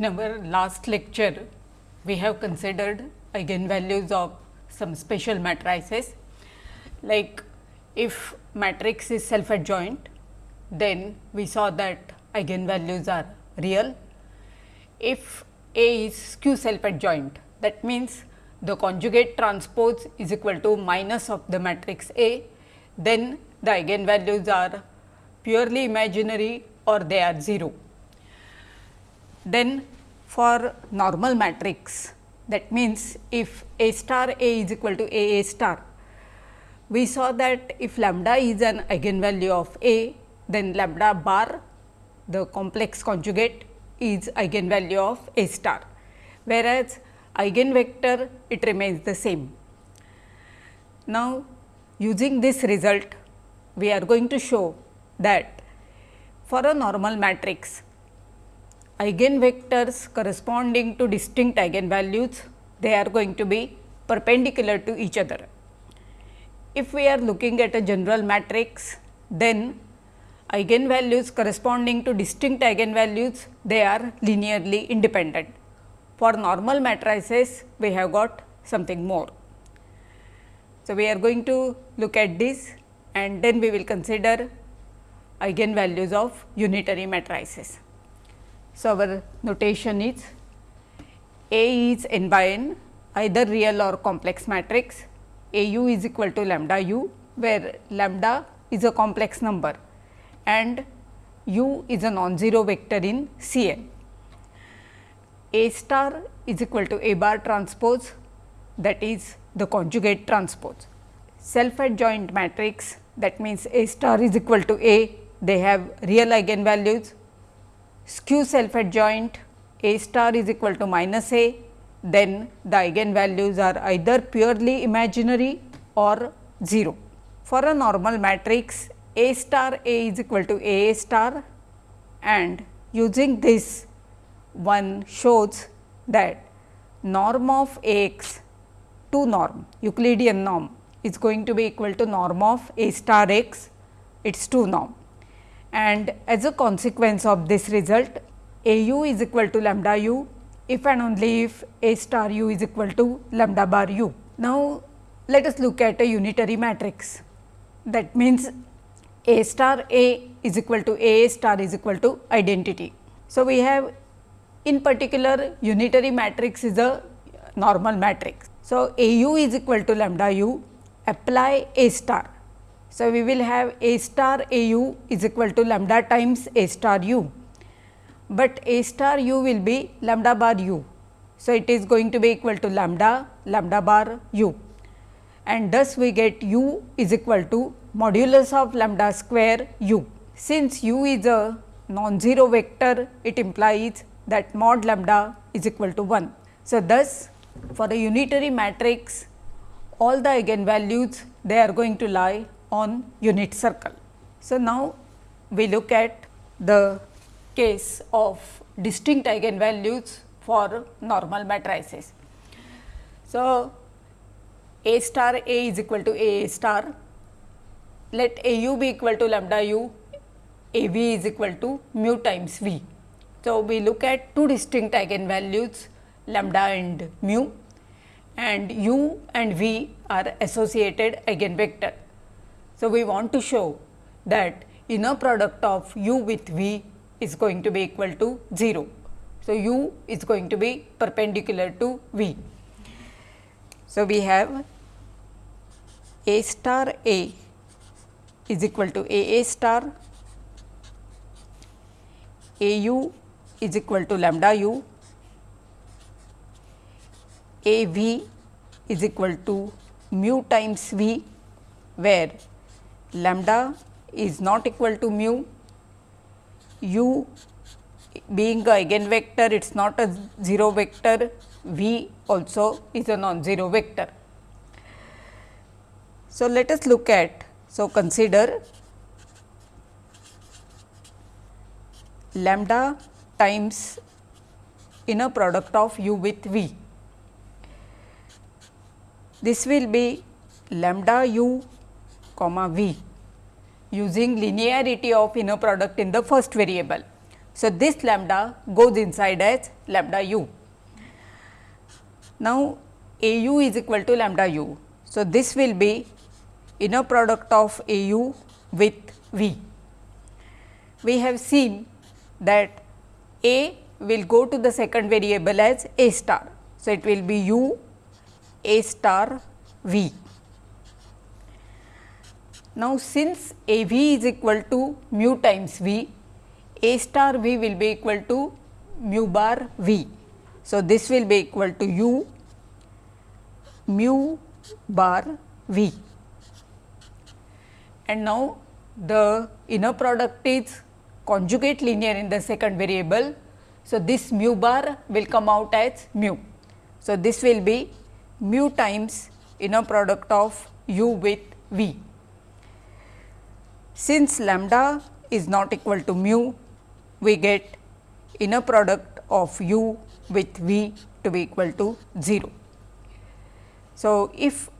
In our last lecture, we have considered eigenvalues of some special matrices like if matrix is self adjoint, then we saw that eigenvalues are real. If A is skew self adjoint, that means the conjugate transpose is equal to minus of the matrix A, then the eigenvalues are purely imaginary or they are 0. Then for normal matrix that means, if A star A is equal to A A star, we saw that if lambda is an eigenvalue of A, then lambda bar the complex conjugate is eigenvalue of A star, whereas eigenvector it remains the same. Now, using this result we are going to show that for a normal matrix eigenvectors corresponding to distinct eigenvalues, they are going to be perpendicular to each other. If we are looking at a general matrix, then eigenvalues corresponding to distinct eigenvalues, they are linearly independent. For normal matrices, we have got something more. So, we are going to look at this and then we will consider eigenvalues of unitary matrices. So, our notation is A is n by n either real or complex matrix A u is equal to lambda u where lambda is a complex number and u is a non-zero vector in C n. A star is equal to A bar transpose that is the conjugate transpose. Self adjoint matrix that means A star is equal to A they have real eigenvalues skew self adjoint A star is equal to minus A, then the eigenvalues are either purely imaginary or 0. For a normal matrix A star A is equal to A A star and using this one shows that norm of A x 2 norm Euclidean norm is going to be equal to norm of A star x its 2 norm and as a consequence of this result a u is equal to lambda u if and only if a star u is equal to lambda bar u. Now, let us look at a unitary matrix that means a star a is equal to a star is equal to identity. So, we have in particular unitary matrix is a normal matrix. So, a u is equal to lambda u apply a star so, we will have A star A u is equal to lambda times A star u, but A star u will be lambda bar u. So, it is going to be equal to lambda lambda bar u and thus we get u is equal to modulus of lambda square u. Since u is a non-zero vector, it implies that mod lambda is equal to 1. So, thus for a unitary matrix all the eigenvalues they are going to lie on unit circle. So, now we look at the case of distinct eigenvalues for normal matrices. So, A star A is equal to A star, let A u be equal to lambda u, A v is equal to mu times v. So, we look at two distinct eigenvalues lambda and mu and u and v are associated eigenvector. So, we want to show that inner product of u with v is going to be equal to 0. So, u is going to be perpendicular to v. So, we have a star a is equal to a a star, a u is equal to lambda u, a v is equal to mu times v where lambda is not equal to mu, u being a eigenvector it is not a 0 vector, v also is a non-zero vector. So, let us look at, so consider lambda times inner product of u with v. This will be lambda u comma v using linearity of inner product in the first variable. So, this lambda goes inside as lambda u. Now, a u is equal to lambda u. So, this will be inner product of a u with v. We have seen that a will go to the second variable as a star. So, it will be u a star v. Now, since a v is equal to mu times v, a star v will be equal to mu bar v. So, this will be equal to u mu bar v. And now, the inner product is conjugate linear in the second variable. So, this mu bar will come out as mu. So, this will be mu times inner product of u with v. Since lambda is not equal to mu, we get inner product of u with v to be equal to 0. So, if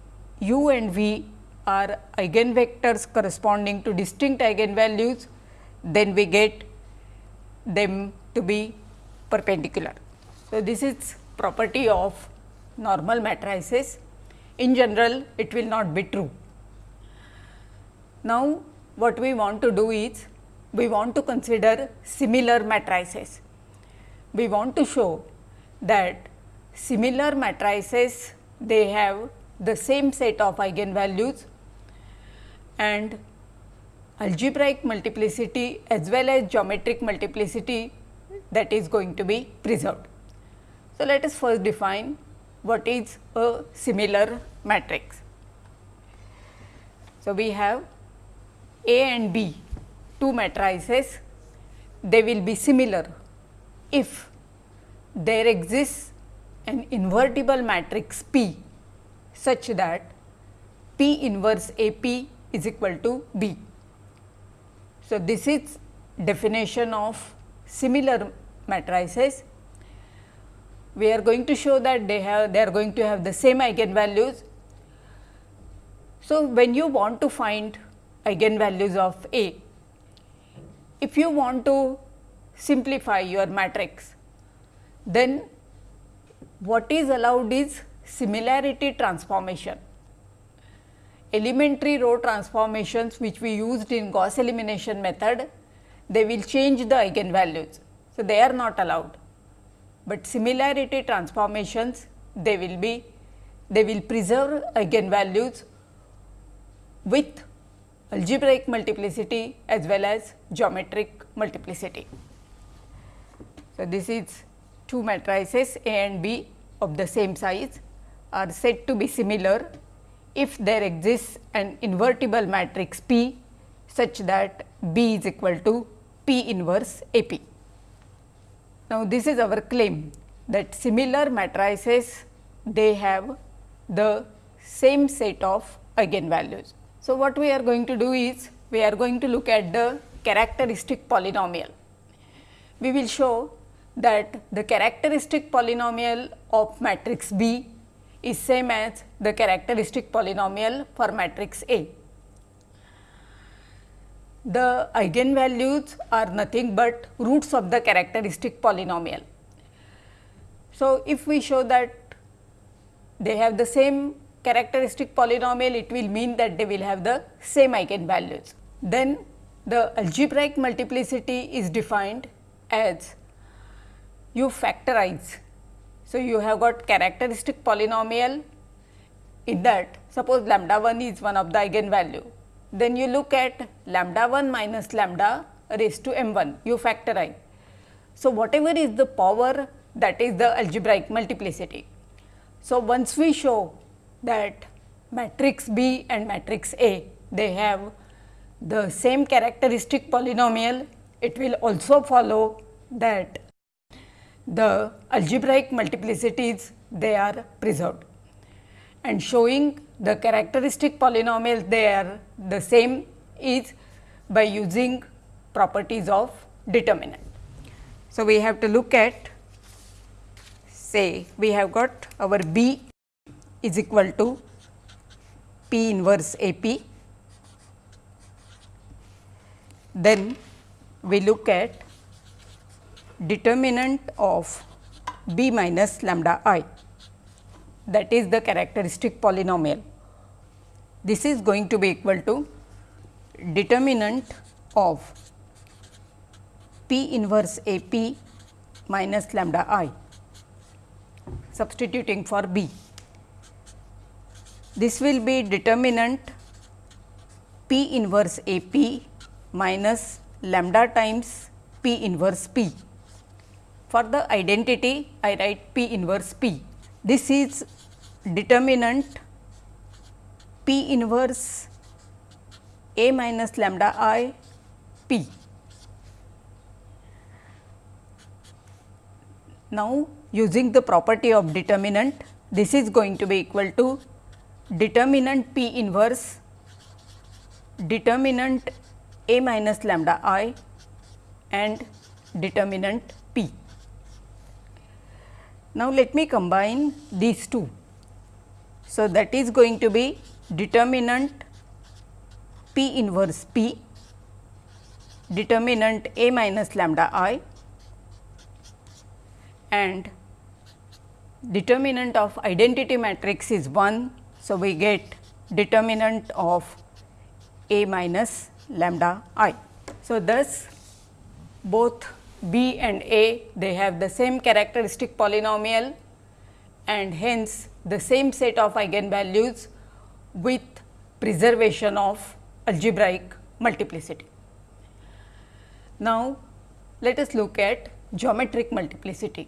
u and v are eigenvectors corresponding to distinct eigenvalues, then we get them to be perpendicular. So, this is property of normal matrices. In general, it will not be true. Now, what we want to do is, we want to consider similar matrices. We want to show that similar matrices, they have the same set of eigenvalues and algebraic multiplicity as well as geometric multiplicity that is going to be preserved. So, let us first define what is a similar matrix. So, we have A and B two matrices they will be similar if there exists an invertible matrix P such that P inverse A P is equal to B. So, this is definition of similar matrices. We are going to show that they have they are going to have the same eigenvalues. So, when you want to find eigenvalues of A, if you want to simplify your matrix, then what is allowed is similarity transformation. Elementary row transformations which we used in Gauss elimination method, they will change the eigenvalues. So, they are not allowed, but similarity transformations they will be they will preserve eigenvalues with algebraic multiplicity as well as geometric multiplicity. So, this is two matrices A and B of the same size are said to be similar if there exists an invertible matrix P such that B is equal to P inverse A P. Now, this is our claim that similar matrices they have the same set of eigenvalues. So, what we are going to do is we are going to look at the characteristic polynomial. We will show that the characteristic polynomial of matrix B is same as the characteristic polynomial for matrix A. The eigenvalues are nothing but roots of the characteristic polynomial. So, if we show that they have the same characteristic polynomial, it will mean that they will have the same eigenvalues. Then the algebraic multiplicity is defined as you factorize. So, you have got characteristic polynomial in that suppose lambda 1 is one of the eigenvalue. Then you look at lambda 1 minus lambda raised to m 1 you factorize. So, whatever is the power that is the algebraic multiplicity. So, once we show that matrix B and matrix A they have the same characteristic polynomial, it will also follow that the algebraic multiplicities they are preserved and showing the characteristic polynomials they are the same is by using properties of determinant. So, we have to look at say we have got our B is equal to P inverse A P. Then we look at determinant of b minus lambda i that is the characteristic polynomial. This is going to be equal to determinant of p inverse a p minus lambda i substituting for b. This will be determinant p inverse a p minus lambda times p inverse p. For the identity I write p inverse p. This is determinant P inverse A minus lambda i P. Now, using the property of determinant, this is going to be equal to determinant P inverse determinant A minus lambda i and determinant P. Now, let me combine these two. So, that is going to be determinant P inverse P, determinant A minus lambda i and determinant of identity matrix is 1. So, we get determinant of A minus lambda i. So, thus both b and a they have the same characteristic polynomial and hence the same set of eigenvalues with preservation of algebraic multiplicity. Now, let us look at geometric multiplicity.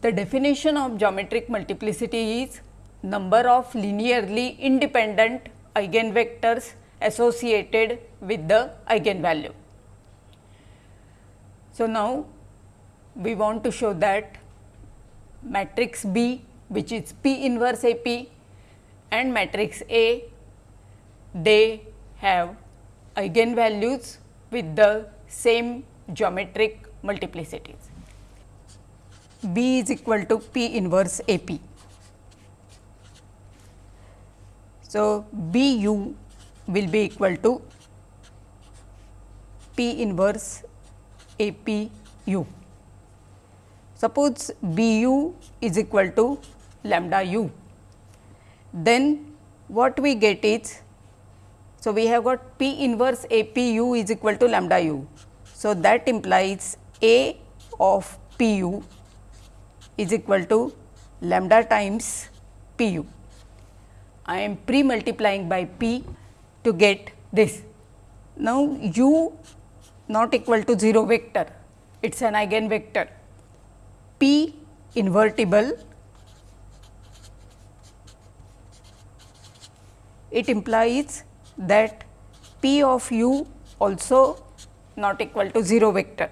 The definition of geometric multiplicity is number of linearly independent eigenvectors associated with the eigenvalue. So, now we want to show that matrix B which is P inverse A P and matrix A they have eigenvalues with the same geometric multiplicities. B is equal to P inverse A P. So, B u will be equal to P inverse a P u. Suppose B u is equal to lambda u, then what we get is, so we have got P inverse A P u is equal to lambda u. So, that implies A of P u is equal to lambda times P u. I am pre multiplying by P to get this. Now, u not equal to 0 vector, it is an eigenvector. P invertible, it implies that P of u also not equal to 0 vector.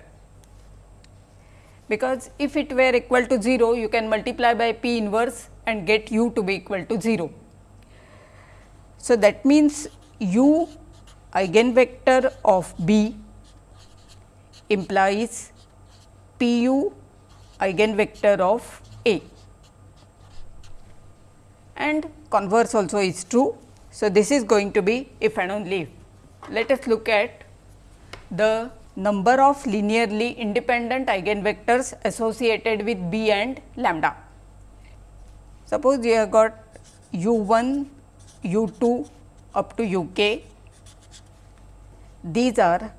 Because if it were equal to 0, you can multiply by P inverse and get u to be equal to 0. So, that means u eigenvector of B implies P u eigenvector of A and converse also is true. So, this is going to be if and only if. Let us look at the number of linearly independent eigenvectors associated with B and lambda. Suppose you have got u 1, u 2 up to u k. These are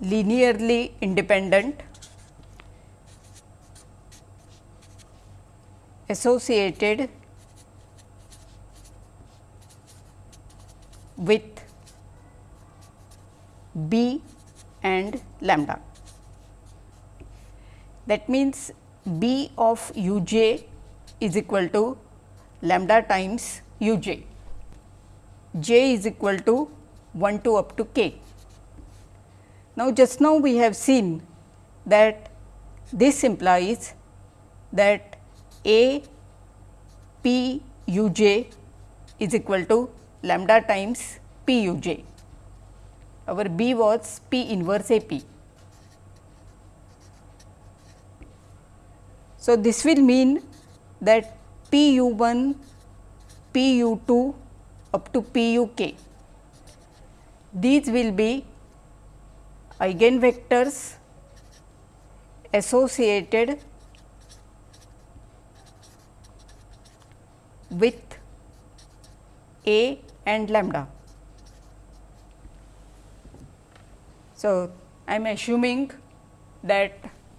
linearly independent associated with B and lambda. That means, B of u j is equal to lambda times u j, j is equal to 1 to up to k. Now, just now we have seen that this implies that A P u j is equal to lambda times P u j. Our B was P inverse A P. So, this will mean that P u 1, P u 2 up to P u k, these will be eigenvectors associated with A and lambda. So, I am assuming that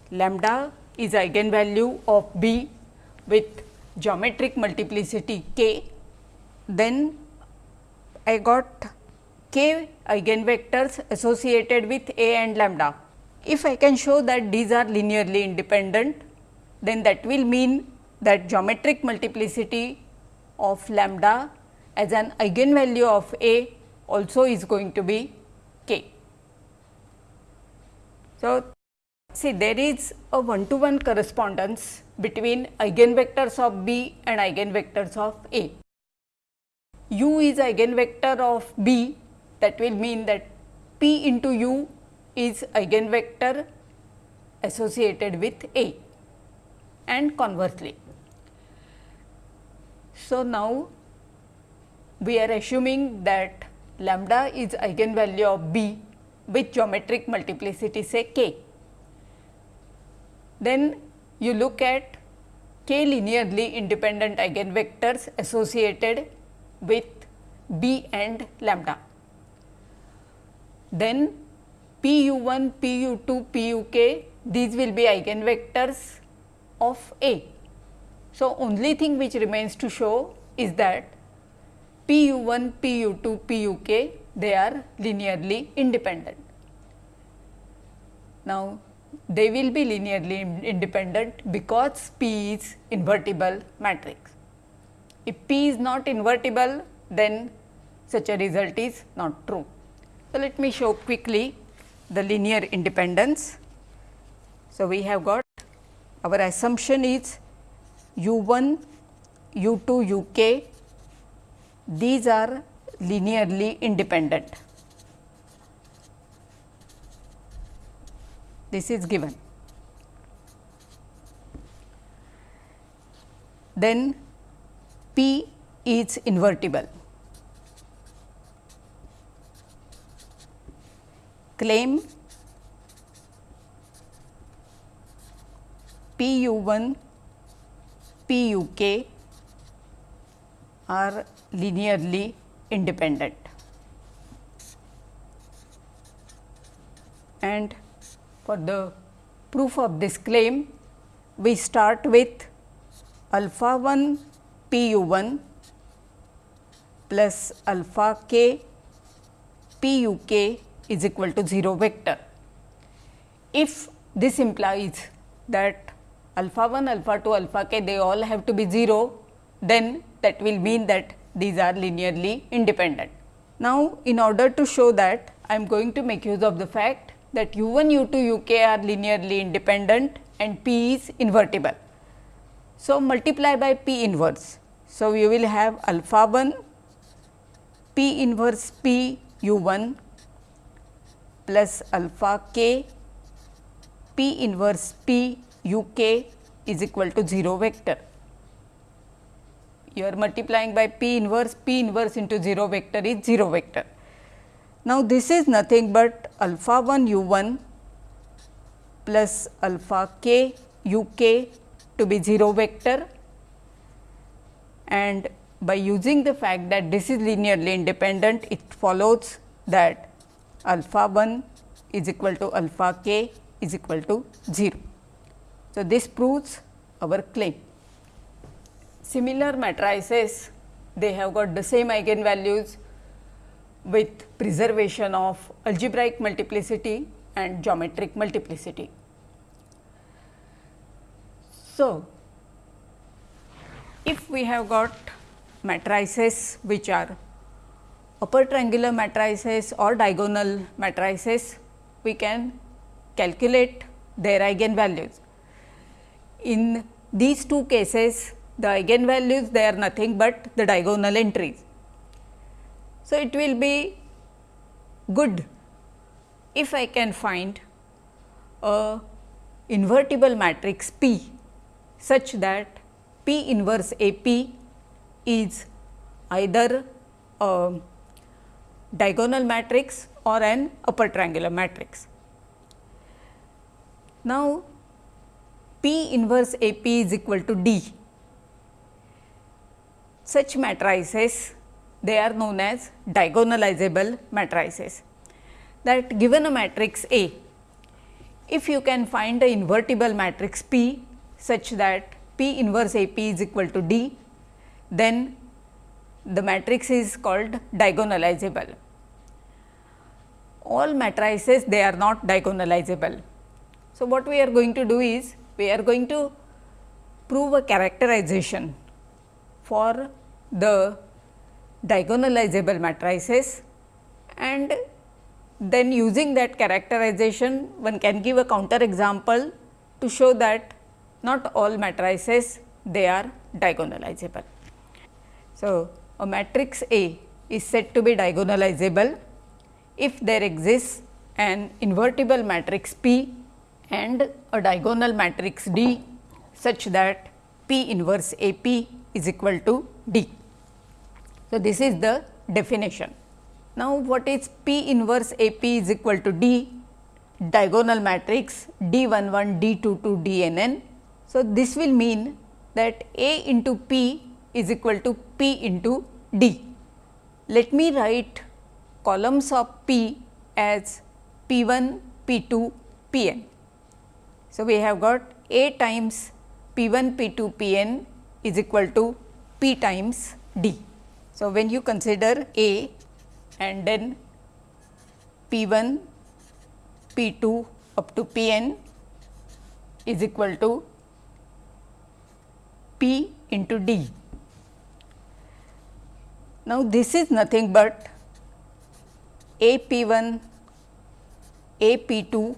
lambda is eigenvalue of B with geometric multiplicity k, then I got k eigenvectors associated with A and lambda. If I can show that these are linearly independent, then that will mean that geometric multiplicity of lambda as an eigenvalue of A also is going to be k. So, see there is a one to one correspondence between eigenvectors of B and eigenvectors of A. U is eigenvector of B that will mean that P into U is eigenvector associated with A and conversely. So, now we are assuming that lambda is eigenvalue of B with geometric multiplicity say k. Then you look at k linearly independent eigenvectors associated with B and lambda. Then P u 1, P u 2, P u k these will be eigenvectors of A. So, only thing which remains to show is that P u 1, P u 2, P u k they are linearly independent. Now, they will be linearly independent because P is invertible matrix. If P is not invertible, then such a result is not true. So, let me show quickly the linear independence. So, we have got our assumption is u 1, u 2, u k these are linearly independent. This is given. Then P is invertible. Claim P u 1 P u k are linearly independent. And for the proof of this claim, we start with alpha 1 p u 1 plus alpha k p u k is equal to 0 vector. If this implies that alpha 1, alpha 2, alpha k they all have to be 0, then that will mean that these are linearly independent. Now, in order to show that I am going to make use of the fact that u 1 u 2 u k are linearly independent and p is invertible. So, multiply by p inverse. So, we will have alpha 1 p inverse p u 1 plus alpha k p inverse p u k is equal to 0 vector you are multiplying by p inverse, p inverse into 0 vector is 0 vector. Now, this is nothing but alpha 1 u 1 plus alpha k u k to be 0 vector and by using the fact that this is linearly independent, it follows that alpha 1 is equal to alpha k is equal to 0. So, this proves our claim. Similar matrices they have got the same eigenvalues with preservation of algebraic multiplicity and geometric multiplicity. So, if we have got matrices which are upper triangular matrices or diagonal matrices, we can calculate their eigenvalues. In these two cases, the eigenvalues they are nothing but the diagonal entries. So, it will be good if I can find a invertible matrix P such that P inverse A P is either a diagonal matrix or an upper triangular matrix. Now, P inverse A P is equal to D. Such matrices they are known as diagonalizable matrices that given a matrix A, if you can find a invertible matrix P such that Inverse A P is equal to D, then the matrix is called diagonalizable. All matrices they are not diagonalizable. So, what we are going to do is we are going to prove a characterization for the diagonalizable matrices and then using that characterization one can give a counter example to show that not all matrices they are diagonalizable. So, a matrix A is said to be diagonalizable if there exists an invertible matrix P and a diagonal matrix D such that P inverse A P is equal to D. So, this is the definition. Now, what is P inverse A P is equal to D diagonal matrix D 1 1 D 2 2 D n n. So, this will mean that A into P is equal to P into D. Let me write columns of P as P 1, P 2, P n. So, we have got A times P 1, P 2, P n is equal to P times D. So, when you consider A and then P 1, P 2 up to P n is equal to P into D. Now, this is nothing but A P 1, A P 2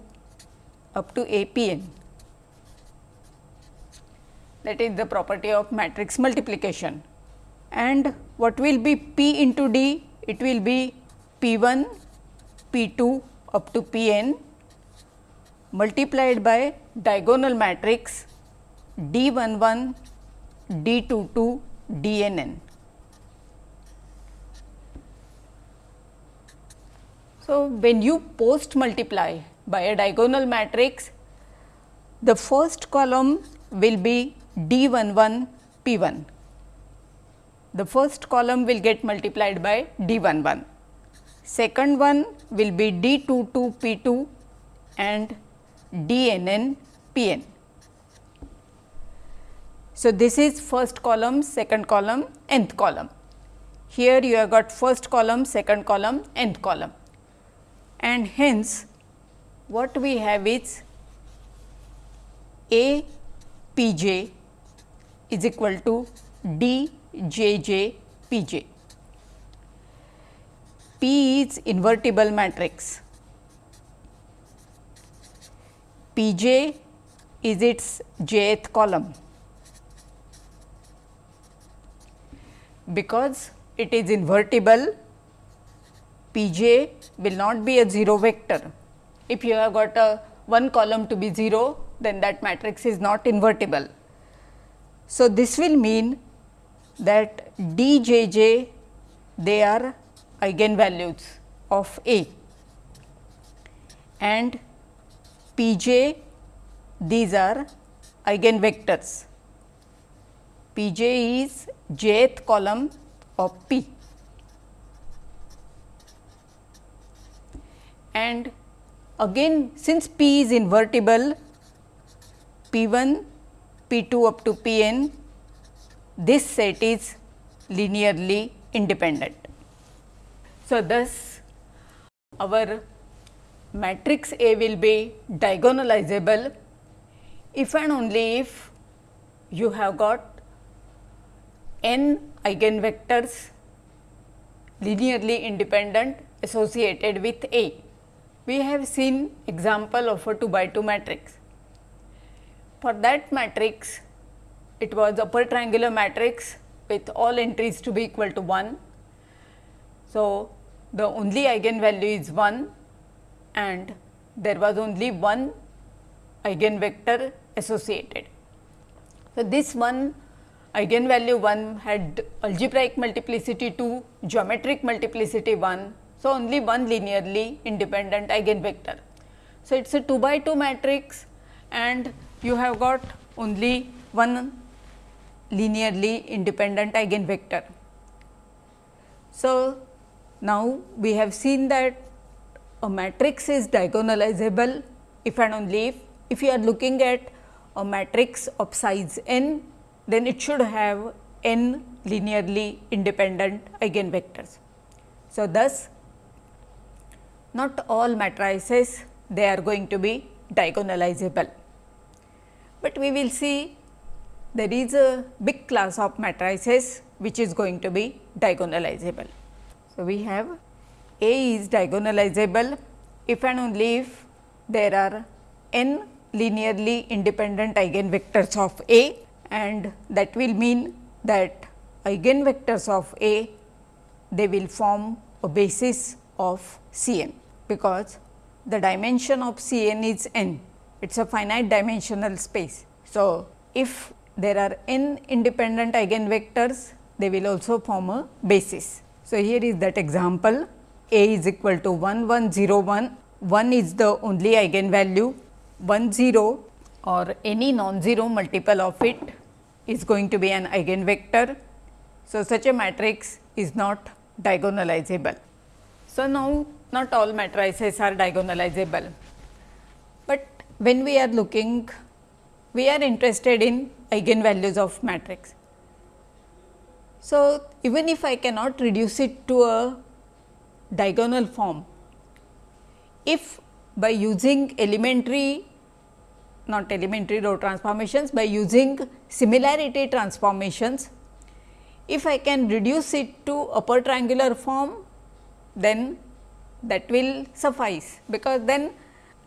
up to A P n. That is the property of matrix multiplication. And what will be P into D? It will be P 1, P 2 up to P n multiplied by diagonal matrix D 1 1, D 2 2, D n n. So, when you post multiply by a diagonal matrix, the first column will be D 1 1 P 1 the first column will get multiplied by d 1 1. Second one will be d 2 2 p 2 and d n n p n. So, this is first column, second column, nth column. Here you have got first column, second column, nth column and hence what we have is A p j is equal to d J J P J. P is invertible matrix. P j is its jth column. Because it is invertible, P j will not be a 0 vector. If you have got a one column to be 0, then that matrix is not invertible. So, this will mean that d j j they are eigenvalues of A and p j these are eigenvectors. P j is jth column of P and again since P is invertible P 1, P 2 up to P n this set is linearly independent. So, thus our matrix A will be diagonalizable if and only if you have got n eigenvectors linearly independent associated with A. We have seen example of a 2 by 2 matrix. For that matrix it was upper triangular matrix with all entries to be equal to 1. So, the only eigenvalue is 1 and there was only one eigenvector associated. So, this one eigenvalue 1 had algebraic multiplicity 2, geometric multiplicity 1. So, only one linearly independent eigenvector. So, it is a 2 by 2 matrix and you have got only one linearly independent eigenvector. So, now we have seen that a matrix is diagonalizable if and only if, if you are looking at a matrix of size n, then it should have n linearly independent eigenvectors. So, thus not all matrices they are going to be diagonalizable, but we will see there is a big class of matrices which is going to be diagonalizable. So, we have A is diagonalizable if and only if there are n linearly independent eigenvectors of A and that will mean that eigenvectors of A they will form a basis of C n because the dimension of C n is n it is a finite dimensional space. So, if there are n independent eigenvectors they will also form a basis. So, here is that example A is equal to 1 1 0 1, 1 is the only eigenvalue 1 0 or any non-zero multiple of it is going to be an eigenvector. So, such a matrix is not diagonalizable. So, now not all matrices are diagonalizable, but when we are looking we are interested in eigenvalues of matrix. So, even if I cannot reduce it to a diagonal form, if by using elementary not elementary row transformations by using similarity transformations, if I can reduce it to upper triangular form then that will suffice because then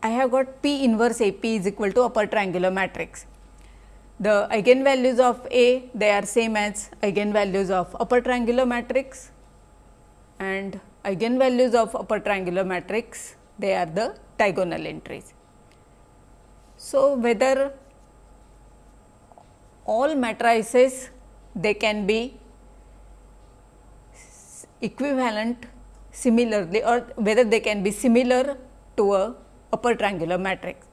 I have got P inverse A P is equal to upper triangular matrix the eigenvalues of A they are same as eigenvalues of upper triangular matrix and eigenvalues of upper triangular matrix they are the diagonal entries. So, whether all matrices they can be equivalent similarly or whether they can be similar to a upper triangular matrix.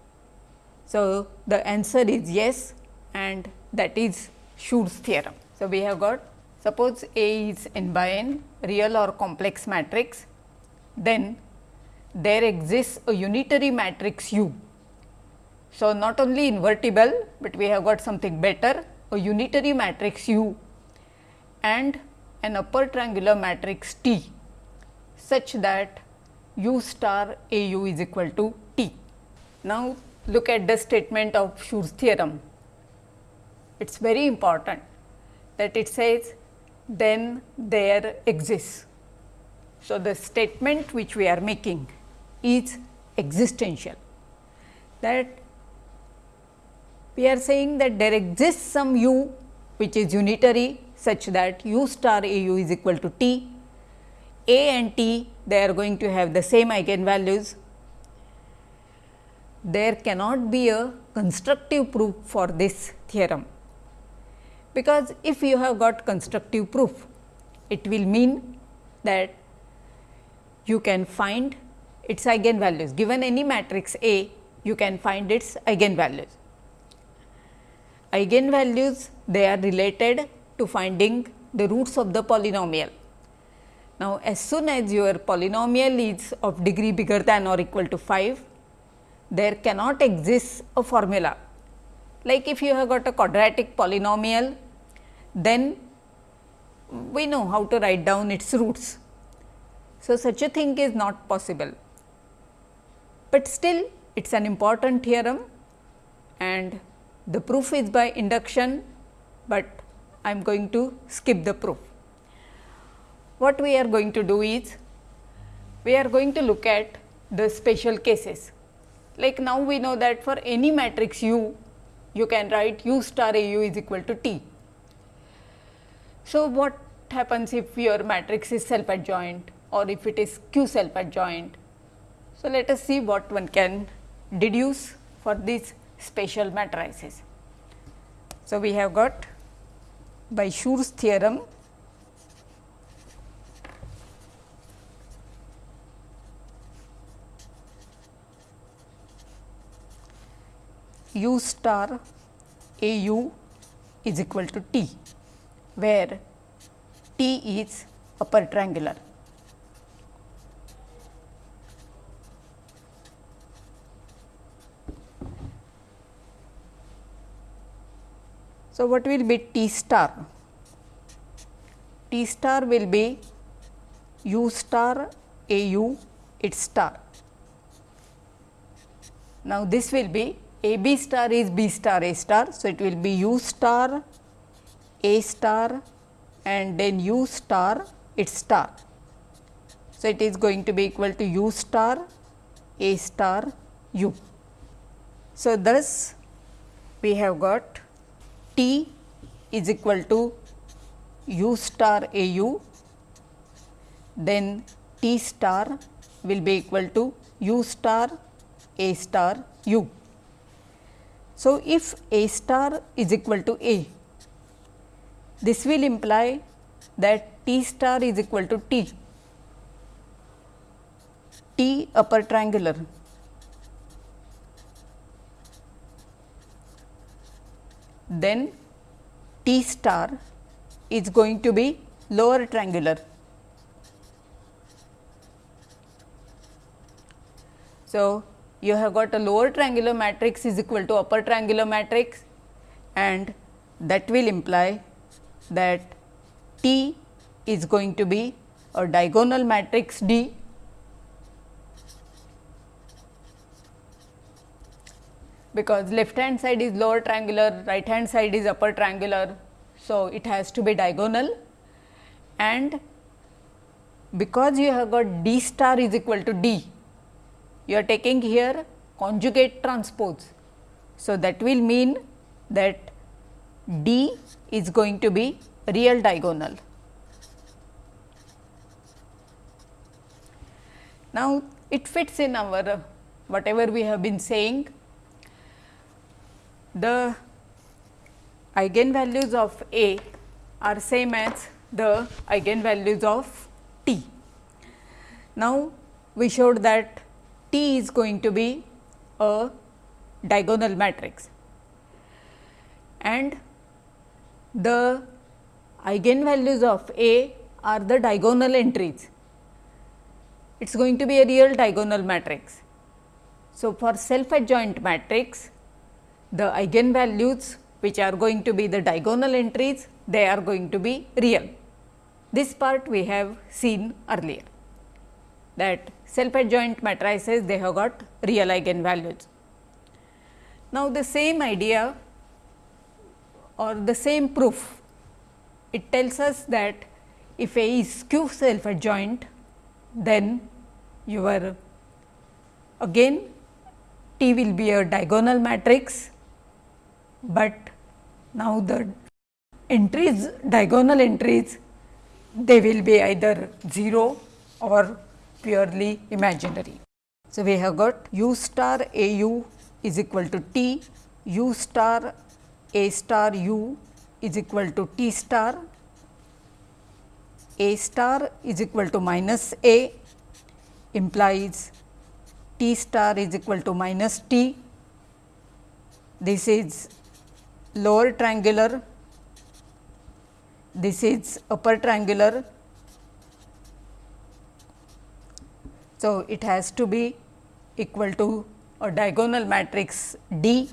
So, the answer is yes and that is Schur's theorem. So, we have got suppose A is n by n real or complex matrix, then there exists a unitary matrix U. So, not only invertible, but we have got something better a unitary matrix U and an upper triangular matrix T such that U star A u is equal to T. Now, look at the statement of Schur's theorem it is very important that it says then there exists. So, the statement which we are making is existential that we are saying that there exists some u which is unitary such that u star a u is equal to t, a and t they are going to have the same eigenvalues. There cannot be a constructive proof for this theorem because if you have got constructive proof, it will mean that you can find its eigenvalues given any matrix A you can find its eigenvalues. Eigenvalues they are related to finding the roots of the polynomial. Now, as soon as your polynomial is of degree bigger than or equal to 5, there cannot exist a formula. Like if you have got a quadratic polynomial then we know how to write down its roots. So, such a thing is not possible, but still it is an important theorem and the proof is by induction, but I am going to skip the proof. What we are going to do is, we are going to look at the special cases. Like now we know that for any matrix U, you can write U star A u is equal to T so, what happens if your matrix is self adjoint or if it is skew self adjoint? So, let us see what one can deduce for these special matrices. So, we have got by Schur's theorem u star a u is equal to t, where t is upper triangular. So, what will be T star? T star will be u star a u its star. Now, this will be a b star is b star a star. So, it will be u star a star and then u star its star. So, it is going to be equal to u star a star u. So, thus we have got T is equal to u star a u, then T star will be equal to u star a star u. So, if a star is equal to a, this will imply that T star is equal to T, T upper triangular then T star is going to be lower triangular. So, you have got a lower triangular matrix is equal to upper triangular matrix and that will imply that T is going to be a diagonal matrix D because left hand side is lower triangular, right hand side is upper triangular. So, it has to be diagonal and because you have got d star is equal to d, you are taking here conjugate transpose. So, that will mean that d is going to be real diagonal. Now, it fits in our whatever we have been saying the eigenvalues of A are same as the eigenvalues of T. Now, we showed that T is going to be a diagonal matrix and the eigenvalues of A are the diagonal entries. It is going to be a real diagonal matrix. So, for self adjoint matrix the eigenvalues which are going to be the diagonal entries, they are going to be real. This part we have seen earlier that self adjoint matrices they have got real eigenvalues. Now, the same idea or the same proof it tells us that if A is skew self adjoint then your again T will be a diagonal matrix but now the entries diagonal entries they will be either 0 or purely imaginary. So, we have got u star a u is equal to t, u star a star u is equal to t star, a star is equal to minus a implies t star is equal to minus t. This is lower triangular, this is upper triangular. So, it has to be equal to a diagonal matrix D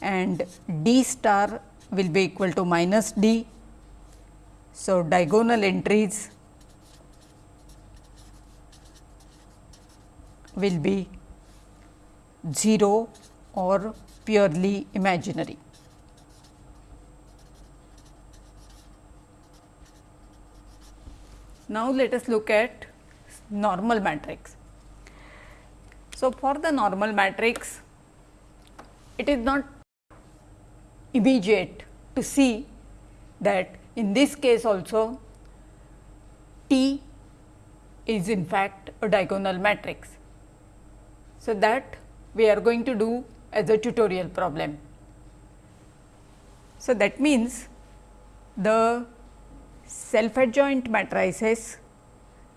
and D star will be equal to minus D. So, diagonal entries will be 0 or purely imaginary. Now, let us look at normal matrix. So, for the normal matrix, it is not immediate to see that in this case also T is in fact a diagonal matrix. So, that we are going to do as a tutorial problem. So, that means the self adjoint matrices,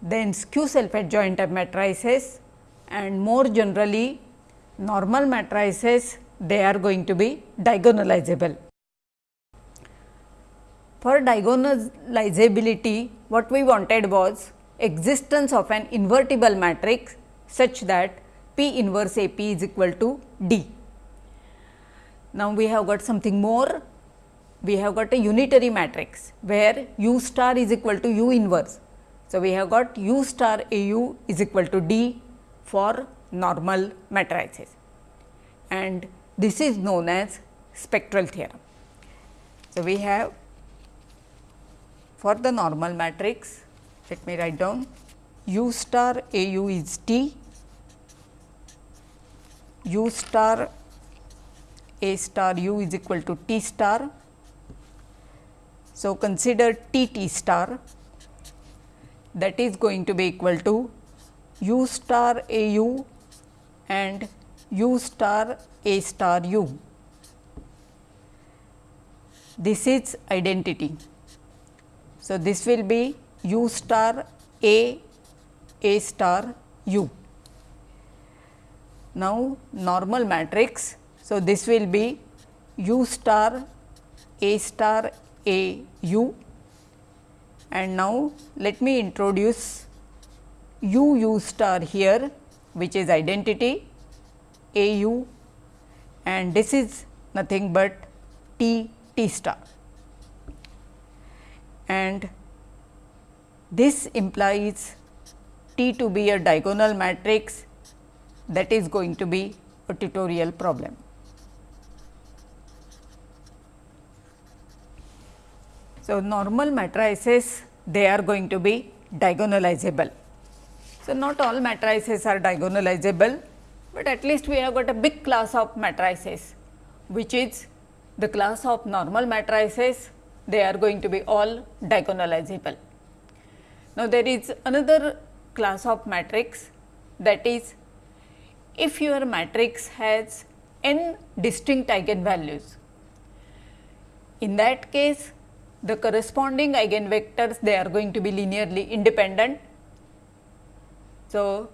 then skew self adjoint matrices and more generally normal matrices they are going to be diagonalizable. For diagonalizability, what we wanted was existence of an invertible matrix such that P inverse A P is equal to D. Now, we have got something more, we have got a unitary matrix where u star is equal to u inverse. So, we have got u star A u is equal to D for normal matrices and this is known as spectral theorem. So, we have for the normal matrix let me write down u star a u is t, u star a star u is equal to t star. So, consider t t star that is going to be equal to u star a u and u star a star u. This is identity. So, this will be u star a a star u. Now, normal matrix. So, this will be u star a star a u. And now let me introduce u u star here which is identity a u. And this is nothing but t t star. And this implies T to be a diagonal matrix that is going to be a tutorial problem. So, normal matrices they are going to be diagonalizable. So, not all matrices are diagonalizable, but at least we have got a big class of matrices which is the class of normal matrices they are going to be all diagonalizable. Now, there is another class of matrix that is if your matrix has n distinct eigenvalues. In that case, the corresponding eigenvectors they are going to be linearly independent. So,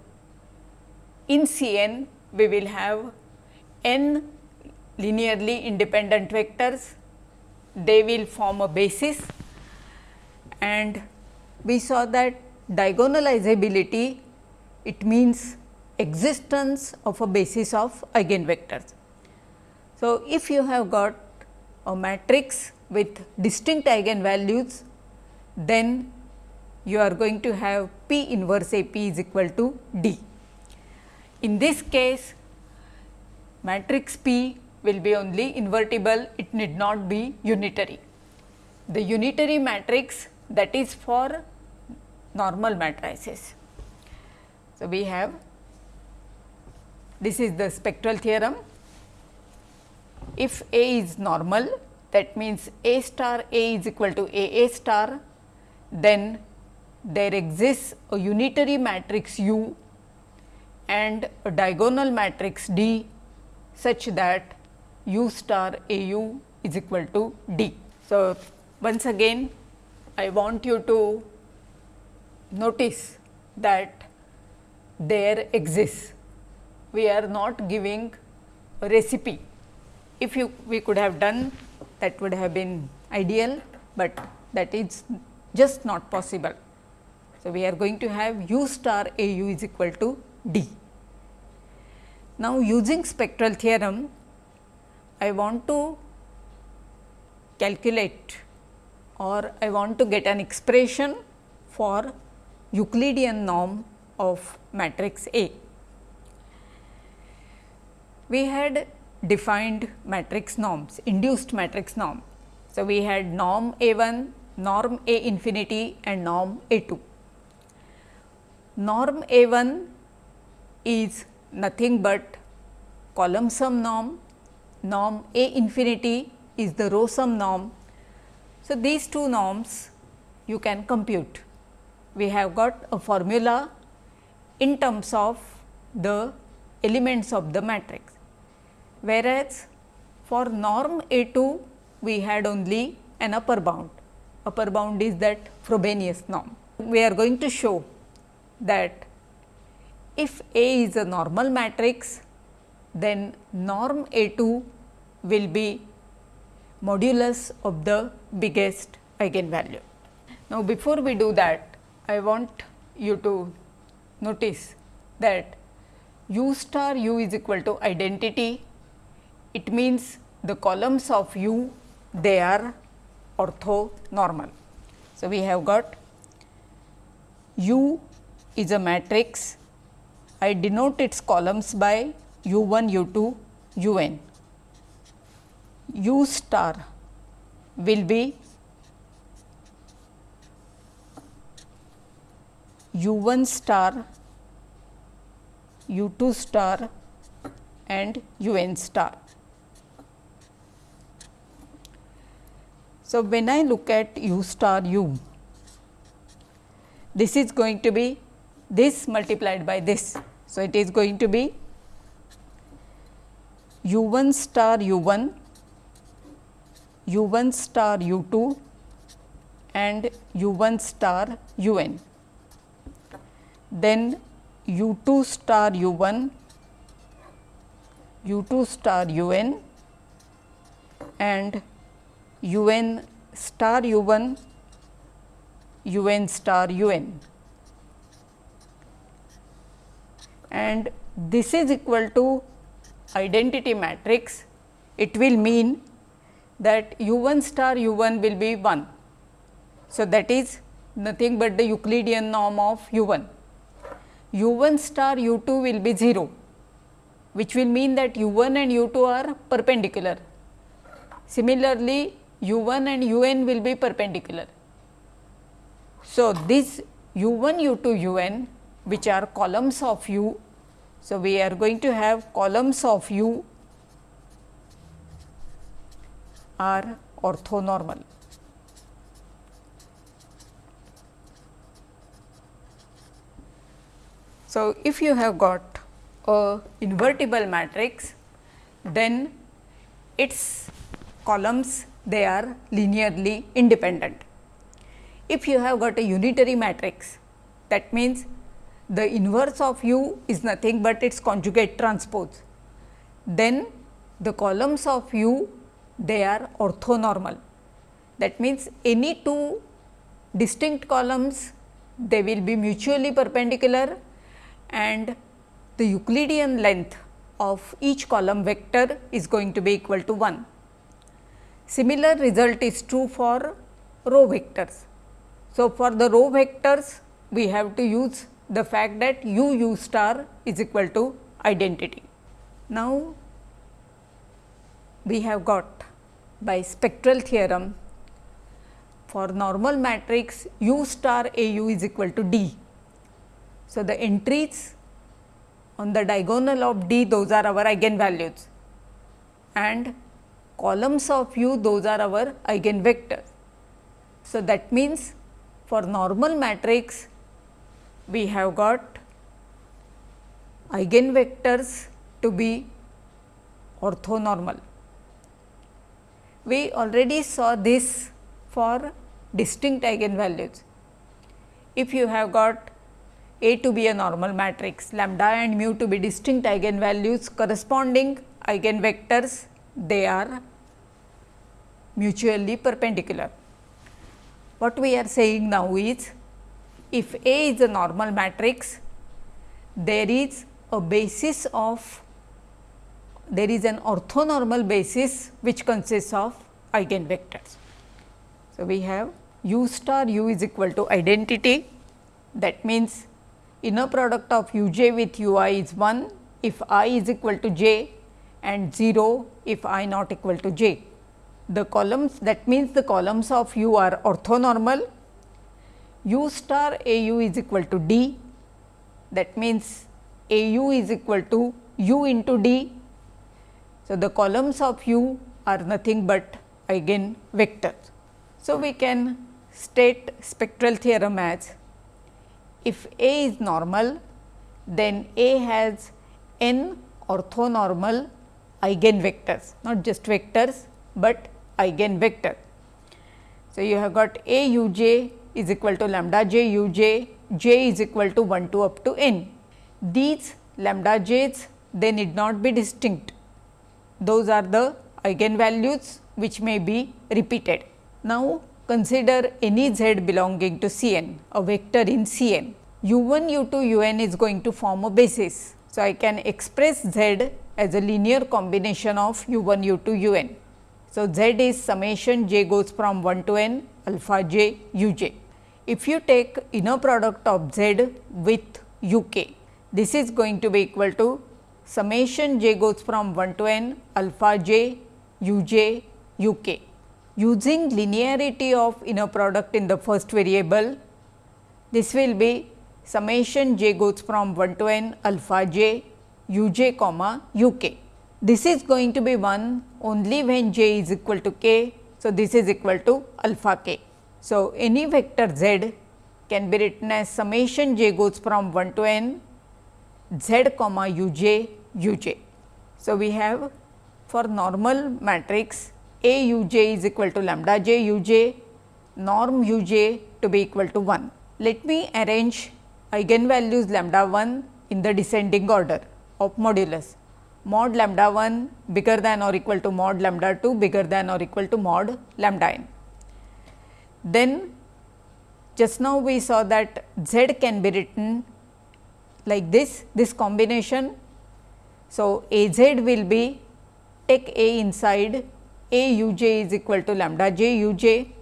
in C n we will have n linearly independent vectors, they will form a basis and we saw that diagonalizability it means existence of a basis of eigenvectors. So, if you have got a matrix with distinct eigenvalues, then you are going to have P inverse A P is equal to D. In this case, matrix P will be only invertible, it need not be unitary. The unitary matrix that is for normal matrices. So, we have this is the spectral theorem. If A is normal that means A star A is equal to A A star, then there exists a unitary matrix U and a diagonal matrix D such that U star A U is equal to D. So, once again I want you to notice that there exists. We are not giving a recipe. If you we could have done that would have been ideal, but that is just not possible. So, we are going to have u star a u is equal to d. Now, using spectral theorem, I want to calculate or I want to get an expression for Euclidean norm of matrix A. We had defined matrix norms, induced matrix norm. So, we had norm A 1, norm A infinity and norm A 2. Norm A 1 is nothing but column sum norm, norm A infinity is the row sum norm so, these two norms you can compute. We have got a formula in terms of the elements of the matrix, whereas for norm A 2 we had only an upper bound, upper bound is that Frobenius norm. We are going to show that if A is a normal matrix, then norm A 2 will be modulus of the biggest eigenvalue. Now, before we do that, I want you to notice that u star u is equal to identity. It means the columns of u they are orthonormal. So, we have got u is a matrix. I denote its columns by u 1, u 2, u n. u star will be u 1 star, u 2 star and u n star. So, when I look at u star u, this is going to be this multiplied by this. So, it is going to be u 1 star u 1, u 1 star u 2 and u 1 star u n. Then u 2 star u 1, u 2 star u n and u n star u 1, u n star u n. And this is equal to identity matrix, it will mean that u 1 star u 1 will be 1. So, that is nothing but the Euclidean norm of u 1. u 1 star u 2 will be 0, which will mean that u 1 and u 2 are perpendicular. Similarly, u 1 and u n will be perpendicular. So, this u 1 u 2 u n which are columns of u. So, we are going to have columns of u are orthonormal. So, if you have got a invertible matrix, then its columns they are linearly independent. If you have got a unitary matrix, that means the inverse of u is nothing but its conjugate transpose. Then the columns of u they are orthonormal. That means, any two distinct columns they will be mutually perpendicular and the Euclidean length of each column vector is going to be equal to 1. Similar result is true for row vectors. So, for the row vectors we have to use the fact that u u star is equal to identity. Now, we have got by spectral theorem for normal matrix u star a u is equal to d. So, the entries on the diagonal of d those are our eigenvalues and columns of u those are our eigenvectors. So, that means for normal matrix we have got eigenvectors to be orthonormal. We already saw this for distinct eigenvalues. If you have got A to be a normal matrix, lambda and mu to be distinct eigenvalues corresponding eigenvectors, they are mutually perpendicular. What we are saying now is if A is a normal matrix, there is a basis of there is an orthonormal basis which consists of eigenvectors. So, we have u star u is equal to identity that means inner product of u j with u i is 1 if i is equal to j and 0 if i not equal to j. The columns that means the columns of u are orthonormal u star a u is equal to d that means a u is equal to u into d. So, the columns of u are nothing but eigen vectors. So, we can state spectral theorem as if A is normal, then A has n orthonormal eigenvectors, not just vectors, but eigenvector. So, you have got A u j is equal to lambda j u j, j is equal to 1 to up to n. These lambda j's they need not be distinct. Those are the eigenvalues which may be repeated. Now, consider any z belonging to C n, a vector in C n. u 1, u 2, u n is going to form a basis. So, I can express z as a linear combination of u 1, u 2, u n. So, z is summation j goes from 1 to n alpha j u j. If you take inner product of z with u k, this is going to be equal to summation j goes from 1 to n alpha j u j u k. Using linearity of inner product in the first variable, this will be summation j goes from 1 to n alpha j u j comma u k. This is going to be 1 only when j is equal to k. So, this is equal to alpha k. So, any vector z can be written as summation j goes from 1 to n z comma u j u j. So, we have for normal matrix A u j is equal to lambda j u j norm u j to be equal to 1. Let me arrange eigenvalues lambda 1 in the descending order of modulus mod lambda 1 bigger than or equal to mod lambda 2 bigger than or equal to mod lambda n. Then just now we saw that z can be written like this, this combination. So, A z will be take A inside A u j is equal to lambda j u j.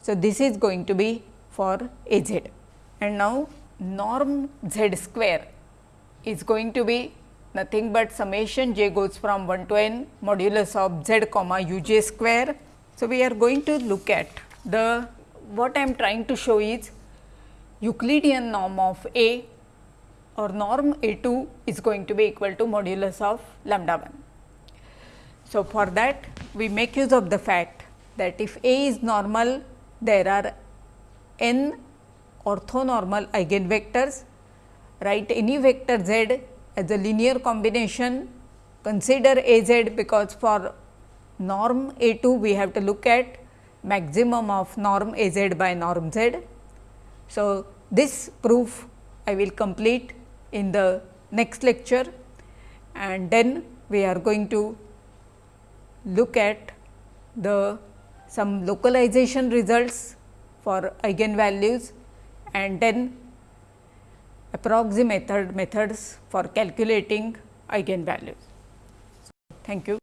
So, this is going to be for A z and now norm z square is going to be nothing but summation j goes from 1 to n modulus of z comma u j square. So, we are going to look at the what I am trying to show is Euclidean norm of A or norm A 2 is going to be equal to modulus of lambda 1. So, for that we make use of the fact that if A is normal there are n orthonormal eigenvectors write any vector z as a linear combination consider A z because for norm A 2 we have to look at maximum of norm A z by norm z. So, this proof I will complete in the next lecture and then we are going to look at the some localization results for eigenvalues and then approximate method, methods for calculating eigenvalues. Thank you.